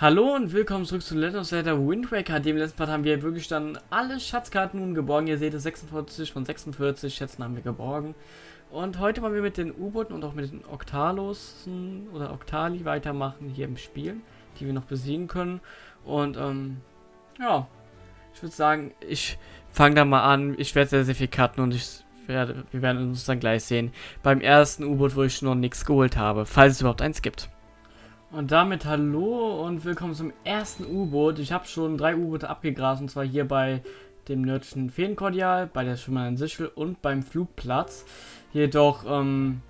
Hallo und willkommen zurück zu Legend of Zelda Wind Waker. Dem letzten Part haben wir wirklich dann alle Schatzkarten nun geborgen. Ihr seht es, 46 von 46 Schätzen haben wir geborgen. Und heute wollen wir mit den U-Booten und auch mit den Octalos oder Octali weitermachen hier im Spiel, die wir noch besiegen können. Und ähm, ja, ich würde sagen, ich fange da mal an. Ich werde sehr, sehr viel cutten und ich werde, wir werden uns dann gleich sehen. Beim ersten U-Boot, wo ich noch nichts geholt habe, falls es überhaupt eins gibt. Und damit hallo und willkommen zum ersten U-Boot. Ich habe schon drei U-Boote abgegrast und zwar hier bei dem nördlichen Feenkordial, bei der schimmernden Sichel und beim Flugplatz. Jedoch ähm,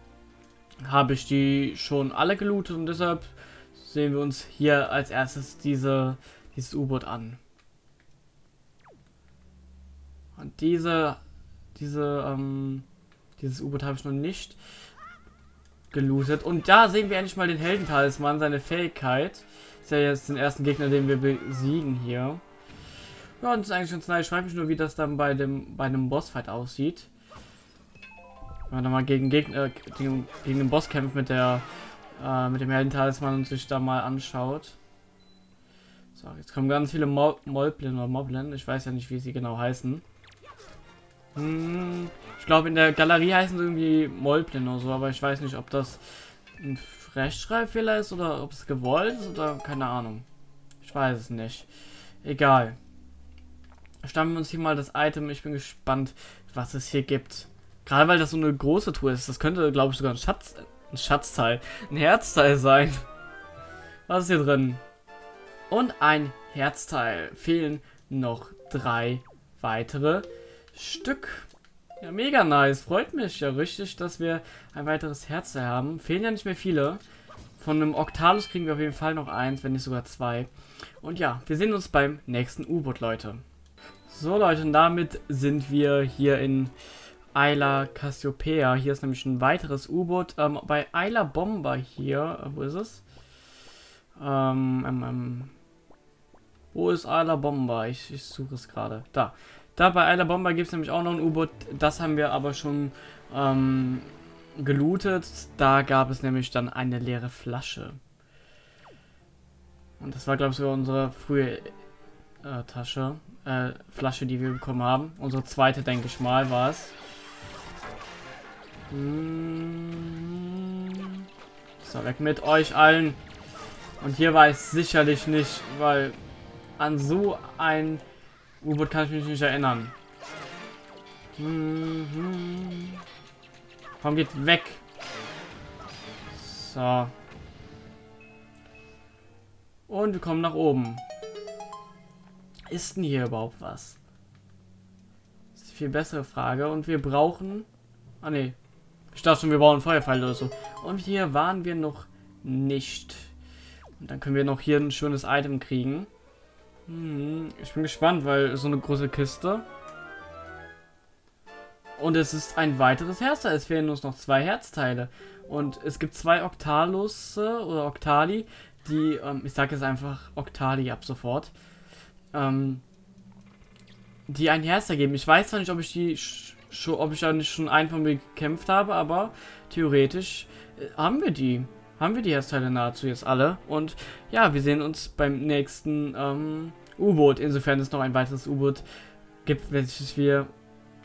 habe ich die schon alle gelootet und deshalb sehen wir uns hier als erstes diese, dieses U-Boot an. Und diese, diese, ähm, dieses U-Boot habe ich noch nicht gelootet. Und da sehen wir endlich mal den Heldentalisman, seine Fähigkeit. Ist ja jetzt den ersten Gegner, den wir besiegen hier. Ja, und das ist eigentlich ganz nice. Ich frage mich nur, wie das dann bei dem bei einem Bossfight aussieht. Wenn man dann mal gegen Gegner äh, gegen, gegen den Boss kämpft mit der äh, mit dem Heldentalisman und sich da mal anschaut. So, jetzt kommen ganz viele Mo Moblin oder Moblin. Ich weiß ja nicht, wie sie genau heißen. Hm, ich glaube, in der Galerie heißen sie irgendwie Molblin oder so, aber ich weiß nicht, ob das ein Rechtschreibfehler ist oder ob es gewollt ist oder keine Ahnung. Ich weiß es nicht. Egal. Stammen wir uns hier mal das Item. Ich bin gespannt, was es hier gibt. Gerade weil das so eine große Tour ist. Das könnte, glaube ich, sogar ein Schatz, ein Schatzteil, ein Herzteil sein. Was ist hier drin? Und ein Herzteil. Fehlen noch drei weitere Stück. Ja, mega nice. Freut mich ja richtig, dass wir ein weiteres Herz haben. Fehlen ja nicht mehr viele. Von einem Octalus kriegen wir auf jeden Fall noch eins, wenn nicht sogar zwei. Und ja, wir sehen uns beim nächsten U-Boot, Leute. So, Leute, und damit sind wir hier in Isla Cassiopeia. Hier ist nämlich ein weiteres U-Boot. Ähm, bei Isla Bomber hier, äh, wo ist es? Ähm, ähm, ähm, wo ist Isla Bomber? Ich, ich suche es gerade. Da. Da bei Eiler Bomber gibt es nämlich auch noch ein U-Boot. Das haben wir aber schon ähm, gelootet. Da gab es nämlich dann eine leere Flasche. Und das war, glaube ich, sogar unsere frühe äh, Tasche. Äh, Flasche, die wir bekommen haben. Unsere zweite, denke ich mal, war es. Hm. So, weg mit euch allen. Und hier war es sicherlich nicht, weil an so ein U-Boot kann ich mich nicht erinnern. Mhm. Komm, geht weg. So. Und wir kommen nach oben. Ist denn hier überhaupt was? Das ist die viel bessere Frage. Und wir brauchen... Ah, ne. Ich dachte schon, wir brauchen Feuerpfeil oder so. Und hier waren wir noch nicht. Und dann können wir noch hier ein schönes Item kriegen. Hm, ich bin gespannt, weil so eine große Kiste. Und es ist ein weiteres Herzteil. Es fehlen uns noch zwei Herzteile. Und es gibt zwei Octalus oder Octali, die, ähm, ich sage jetzt einfach Octali ab sofort, ähm, die ein Herz ergeben. Ich weiß zwar nicht, ob ich die ob ich da nicht schon einen von mir gekämpft habe, aber theoretisch äh, haben wir die haben wir die Herzteile nahezu jetzt alle. Und ja, wir sehen uns beim nächsten ähm, U-Boot, insofern es noch ein weiteres U-Boot gibt, welches wir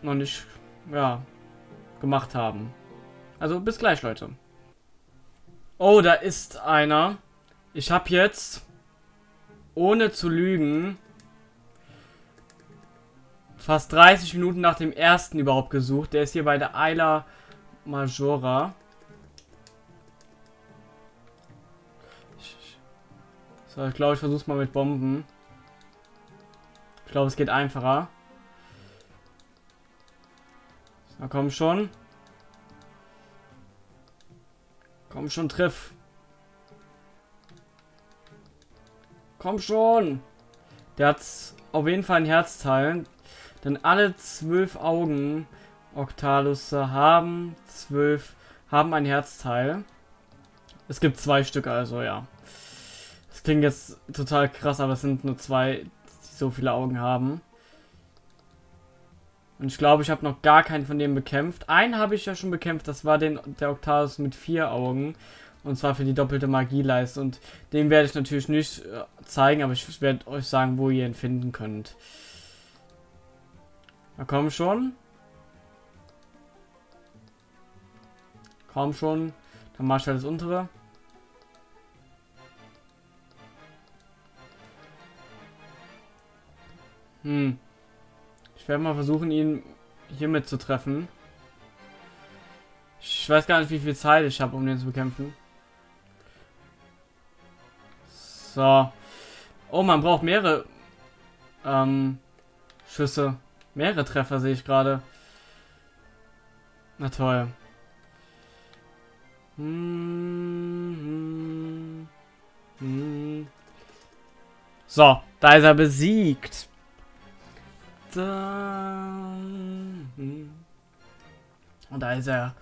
noch nicht, ja, gemacht haben. Also bis gleich, Leute. Oh, da ist einer. Ich habe jetzt, ohne zu lügen, fast 30 Minuten nach dem ersten überhaupt gesucht. Der ist hier bei der Isla Majora. So, ich glaube, ich versuche es mal mit Bomben. Ich glaube, es geht einfacher. Na komm schon. Komm schon, triff. Komm schon. Der hat auf jeden Fall ein Herzteil. Denn alle zwölf Augen Octalusse haben zwölf haben ein Herzteil. Es gibt zwei Stück also, ja klingt jetzt total krass, aber es sind nur zwei, die so viele Augen haben. Und ich glaube, ich habe noch gar keinen von denen bekämpft. Einen habe ich ja schon bekämpft, das war den, der Octavius mit vier Augen. Und zwar für die doppelte Magieleiste. Und den werde ich natürlich nicht äh, zeigen, aber ich werde euch sagen, wo ihr ihn finden könnt. Na komm schon. Komm schon. Dann mach ich halt das untere. Hm. Ich werde mal versuchen, ihn hiermit zu treffen. Ich weiß gar nicht, wie viel Zeit ich habe, um den zu bekämpfen. So. Oh, man braucht mehrere ähm, Schüsse. Mehrere Treffer sehe ich gerade. Na toll. Hm, hm, hm. So, da ist er besiegt. Und da ist er.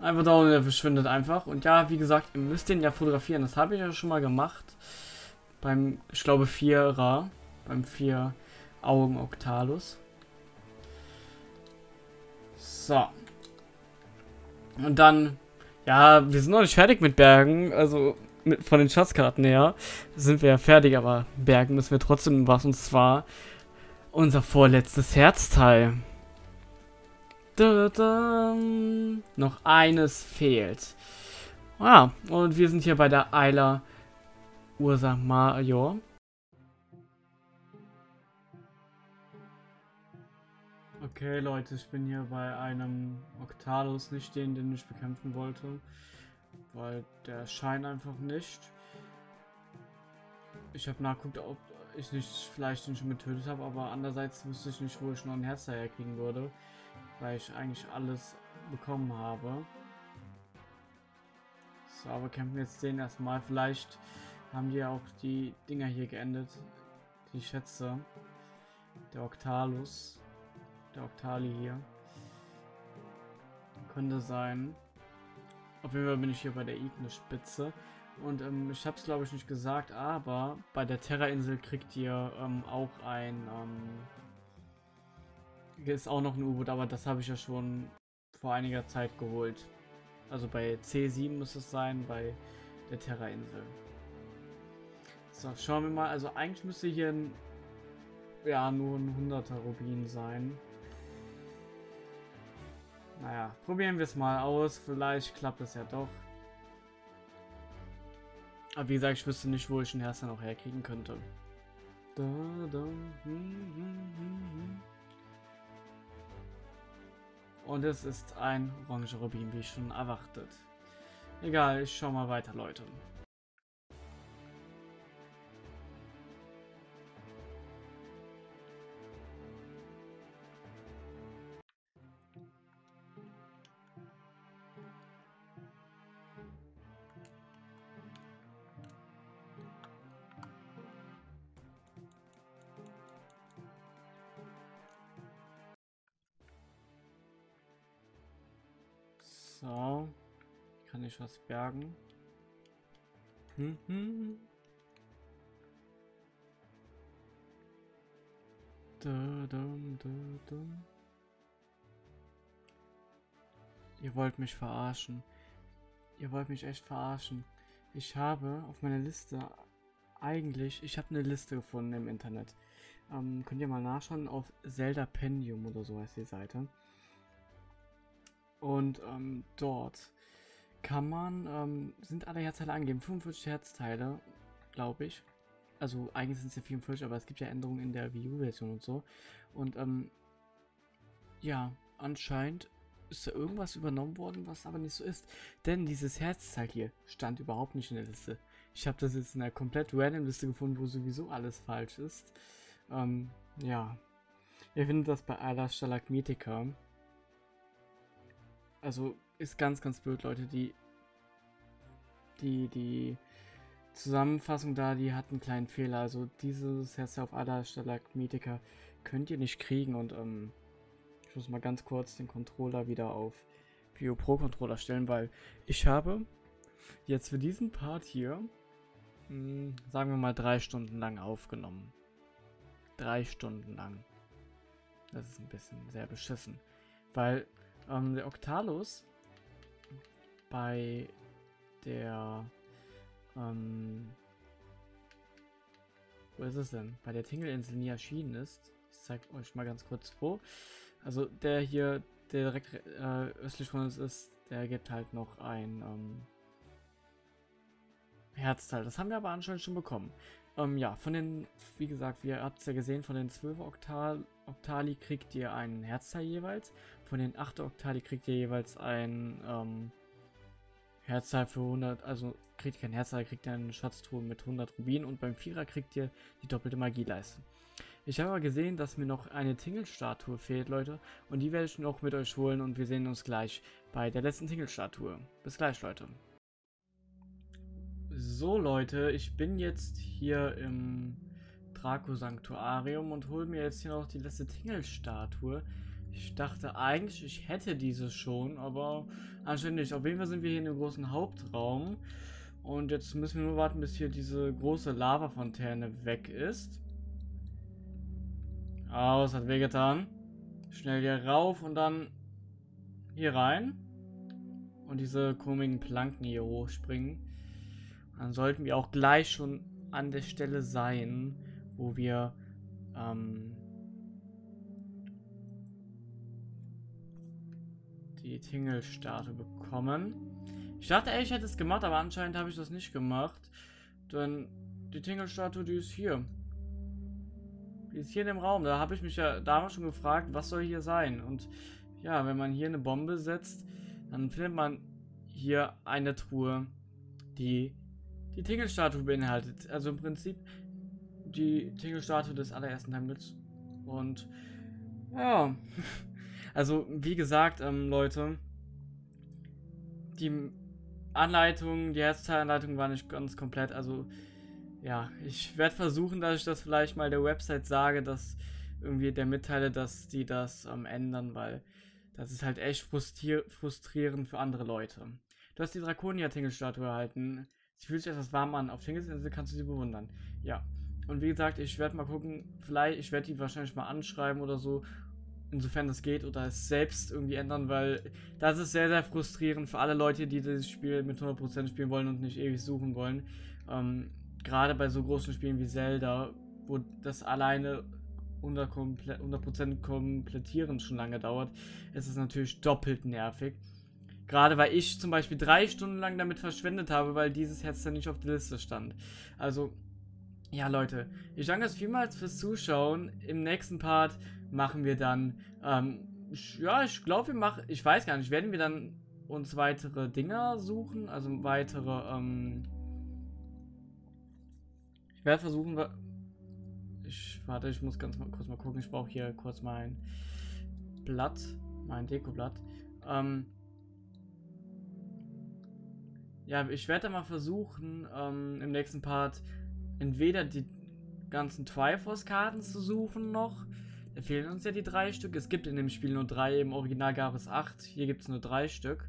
Einfach da und er verschwindet einfach. Und ja, wie gesagt, ihr müsst den ja fotografieren. Das habe ich ja schon mal gemacht. Beim, ich glaube, Vierer. Beim vier Augen Octalus. So. Und dann, ja, wir sind noch nicht fertig mit Bergen. Also mit, von den Schatzkarten her sind wir ja fertig, aber Bergen müssen wir trotzdem was. Und zwar unser vorletztes Herzteil. Da, da, noch eines fehlt. Ah, und wir sind hier bei der Eiler Ursa Major. Okay, Leute, ich bin hier bei einem Octalus, nicht den, den ich bekämpfen wollte. Weil der scheint einfach nicht. Ich habe nachgeguckt, ob ich nicht vielleicht den schon getötet habe, aber andererseits wüsste ich nicht, wo ich noch ein Herz daher kriegen würde, weil ich eigentlich alles bekommen habe. So, aber kämpfen wir jetzt den erstmal. Vielleicht haben die auch die Dinger hier geendet, die Schätze. Der Octalus, der Octali hier. Könnte sein. Auf jeden Fall bin ich hier bei der Ignis-Spitze. Und ähm, ich habe es glaube ich nicht gesagt, aber bei der Terra-Insel kriegt ihr ähm, auch ein, ähm, ist auch noch ein U-Boot, aber das habe ich ja schon vor einiger Zeit geholt. Also bei C7 muss es sein, bei der Terra-Insel. So, schauen wir mal. Also eigentlich müsste hier ein, ja, nur ein 100er Rubin sein. Naja, probieren wir es mal aus. Vielleicht klappt es ja doch. Aber wie gesagt, ich wüsste nicht, wo ich den Herster noch herkriegen könnte. Da, da, hm, hm, hm, Und es ist ein orange Rubin, wie schon erwartet. Egal, ich schau mal weiter, Leute. So. Kann ich was bergen? Hm, hm. Da, da, da, da. Ihr wollt mich verarschen. Ihr wollt mich echt verarschen. Ich habe auf meiner Liste eigentlich, ich habe eine Liste gefunden im Internet. Ähm, könnt ihr mal nachschauen auf Zelda Pendium oder so heißt die Seite. Und ähm, dort kann man, ähm, sind alle Herzteile angegeben. 45 Herzteile, glaube ich. Also eigentlich sind es ja 44, aber es gibt ja Änderungen in der Wii U-Version und so. Und ähm, ja, anscheinend ist da irgendwas übernommen worden, was aber nicht so ist. Denn dieses Herzteil hier stand überhaupt nicht in der Liste. Ich habe das jetzt in einer komplett random Liste gefunden, wo sowieso alles falsch ist. Ähm, ja. Ihr findet das bei aller Stalagmitika. Also ist ganz, ganz blöd, Leute. Die, die, die Zusammenfassung da, die hat einen kleinen Fehler. Also dieses Herz auf Ada Stalagmitica könnt ihr nicht kriegen. Und ähm, ich muss mal ganz kurz den Controller wieder auf Bio Pro Controller stellen, weil ich habe jetzt für diesen Part hier, mh, hm, sagen wir mal, drei Stunden lang aufgenommen. Drei Stunden lang. Das ist ein bisschen sehr beschissen. Weil ähm, der Octalus bei der, ähm, wo ist es denn? Bei der Tingelinsel nie erschienen ist. Ich zeige euch mal ganz kurz wo. Also der hier, der direkt äh, östlich von uns ist, der gibt halt noch ein ähm, Herzteil. Das haben wir aber anscheinend schon bekommen. Ähm, ja, von den, wie gesagt, ihr habt es ja gesehen, von den 12 Oktal Oktali kriegt ihr ein Herzteil jeweils. Von den 8 Oktali kriegt ihr jeweils ein ähm, Herzteil für 100, also kriegt ihr kein Herzteil, kriegt ihr eine Schatztruhe mit 100 Rubinen und beim Vierer kriegt ihr die doppelte Magieleiste. Ich habe aber gesehen, dass mir noch eine Tingle-Statue fehlt, Leute. Und die werde ich noch mit euch holen und wir sehen uns gleich bei der letzten Tingle-Statue. Bis gleich, Leute. So, Leute, ich bin jetzt hier im Draco-Sanktuarium und hole mir jetzt hier noch die letzte Tingle-Statue. Ich dachte eigentlich, ich hätte diese schon, aber anscheinend nicht. Auf jeden Fall sind wir hier in dem großen Hauptraum. Und jetzt müssen wir nur warten, bis hier diese große Lavafontäne weg ist. Aus, hat wehgetan. Schnell hier rauf und dann hier rein. Und diese komischen Planken hier hochspringen. Dann sollten wir auch gleich schon an der Stelle sein, wo wir ähm, die Tingle-Statue bekommen. Ich dachte, ey, ich hätte es gemacht, aber anscheinend habe ich das nicht gemacht. Denn die Tingle-Statue, die ist hier. Die ist hier in dem Raum. Da habe ich mich ja damals schon gefragt, was soll hier sein? Und ja, wenn man hier eine Bombe setzt, dann findet man hier eine Truhe, die die Tingle-Statue beinhaltet. Also im Prinzip die Tingle-Statue des allerersten Hamlets. Und ja, also wie gesagt, ähm, Leute, die Anleitung, die Herzteilanleitung war nicht ganz komplett. Also ja, ich werde versuchen, dass ich das vielleicht mal der Website sage, dass irgendwie der mitteile, dass die das ähm, ändern, weil das ist halt echt frustrier frustrierend für andere Leute. Du hast die Draconia-Tingle-Statue erhalten. Sie fühlt sich etwas warm an. Auf Tingelsinsel kannst du sie bewundern. Ja. Und wie gesagt, ich werde mal gucken, vielleicht, ich werde die wahrscheinlich mal anschreiben oder so, insofern das geht, oder es selbst irgendwie ändern, weil das ist sehr, sehr frustrierend für alle Leute, die dieses Spiel mit 100% spielen wollen und nicht ewig suchen wollen. Ähm, gerade bei so großen Spielen wie Zelda, wo das alleine 100%, Komple 100 komplettieren schon lange dauert, ist es natürlich doppelt nervig. Gerade weil ich zum Beispiel drei Stunden lang damit verschwendet habe, weil dieses Herz dann nicht auf der Liste stand. Also, ja Leute, ich danke euch vielmals fürs Zuschauen. Im nächsten Part machen wir dann, ähm, ja, ich glaube wir machen, ich weiß gar nicht, werden wir dann uns weitere Dinger suchen, also weitere, ähm, ich werde versuchen, ich, warte, ich muss ganz mal kurz mal gucken. Ich brauche hier kurz mein Blatt, mein Dekoblatt. Ähm, ja, ich werde mal versuchen, ähm, im nächsten Part entweder die ganzen Triforce-Karten zu suchen noch. Fehlen uns ja die drei Stück. Es gibt in dem Spiel nur drei, im Original gab es acht. Hier gibt es nur drei Stück.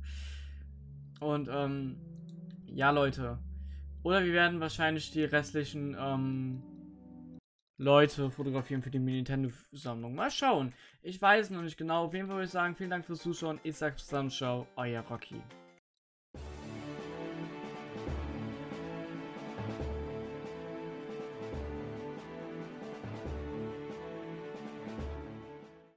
Und, ähm, ja, Leute, oder wir werden wahrscheinlich die restlichen ähm, Leute fotografieren für die Nintendo-Sammlung. Mal schauen. Ich weiß noch nicht genau. Auf jeden Fall würde ich sagen, vielen Dank fürs Zuschauen. Ich sage bis dann, ciao, euer Rocky.